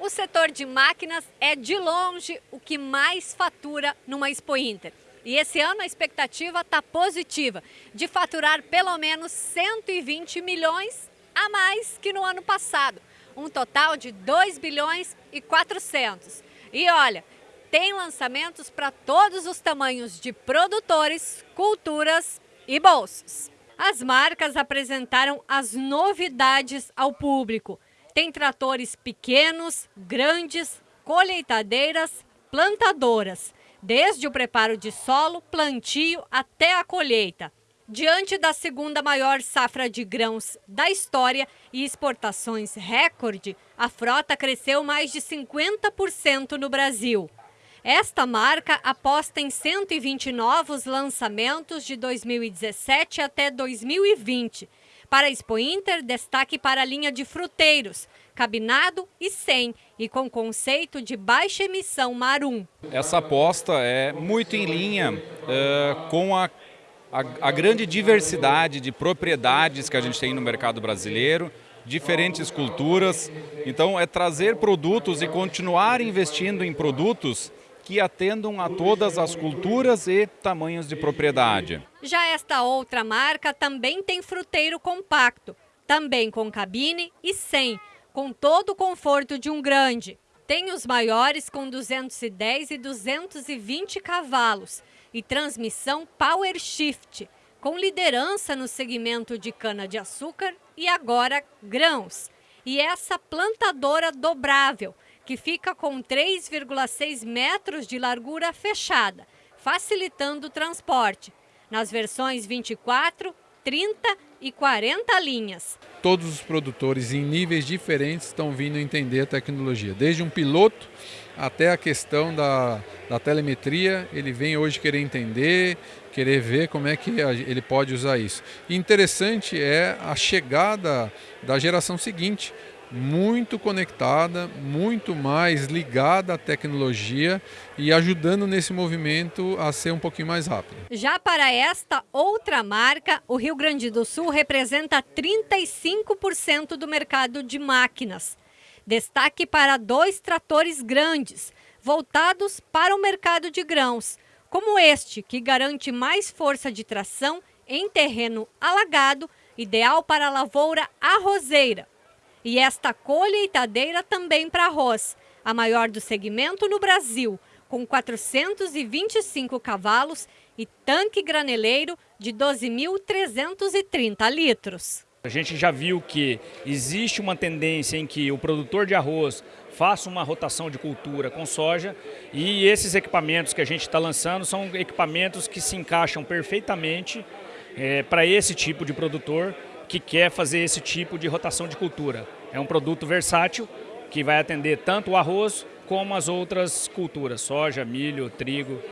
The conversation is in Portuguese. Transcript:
O setor de máquinas é de longe o que mais fatura numa Expo Inter. E esse ano a expectativa está positiva, de faturar pelo menos 120 milhões a mais que no ano passado. Um total de 2 bilhões e 400. E olha, tem lançamentos para todos os tamanhos de produtores, culturas e bolsos. As marcas apresentaram as novidades ao público. Tem tratores pequenos, grandes, colheitadeiras, plantadoras, desde o preparo de solo, plantio até a colheita. Diante da segunda maior safra de grãos da história e exportações recorde, a frota cresceu mais de 50% no Brasil. Esta marca aposta em 120 novos lançamentos de 2017 até 2020. Para a Expo Inter, destaque para a linha de fruteiros, cabinado e sem, e com conceito de baixa emissão Marum. Essa aposta é muito em linha uh, com a, a, a grande diversidade de propriedades que a gente tem no mercado brasileiro, diferentes culturas. Então, é trazer produtos e continuar investindo em produtos que atendam a todas as culturas e tamanhos de propriedade. Já esta outra marca também tem fruteiro compacto, também com cabine e sem, com todo o conforto de um grande. Tem os maiores com 210 e 220 cavalos e transmissão Power Shift, com liderança no segmento de cana-de-açúcar e agora grãos. E essa plantadora dobrável, que fica com 3,6 metros de largura fechada, facilitando o transporte, nas versões 24, 30 e 40 linhas. Todos os produtores em níveis diferentes estão vindo entender a tecnologia, desde um piloto até a questão da, da telemetria, ele vem hoje querer entender, querer ver como é que ele pode usar isso. Interessante é a chegada da geração seguinte, muito conectada, muito mais ligada à tecnologia e ajudando nesse movimento a ser um pouquinho mais rápido. Já para esta outra marca, o Rio Grande do Sul representa 35% do mercado de máquinas. Destaque para dois tratores grandes, voltados para o mercado de grãos, como este, que garante mais força de tração em terreno alagado, ideal para a lavoura arrozeira e esta colheitadeira também para arroz, a maior do segmento no Brasil, com 425 cavalos e tanque graneleiro de 12.330 litros. A gente já viu que existe uma tendência em que o produtor de arroz faça uma rotação de cultura com soja e esses equipamentos que a gente está lançando são equipamentos que se encaixam perfeitamente é, para esse tipo de produtor que quer fazer esse tipo de rotação de cultura. É um produto versátil que vai atender tanto o arroz como as outras culturas, soja, milho, trigo.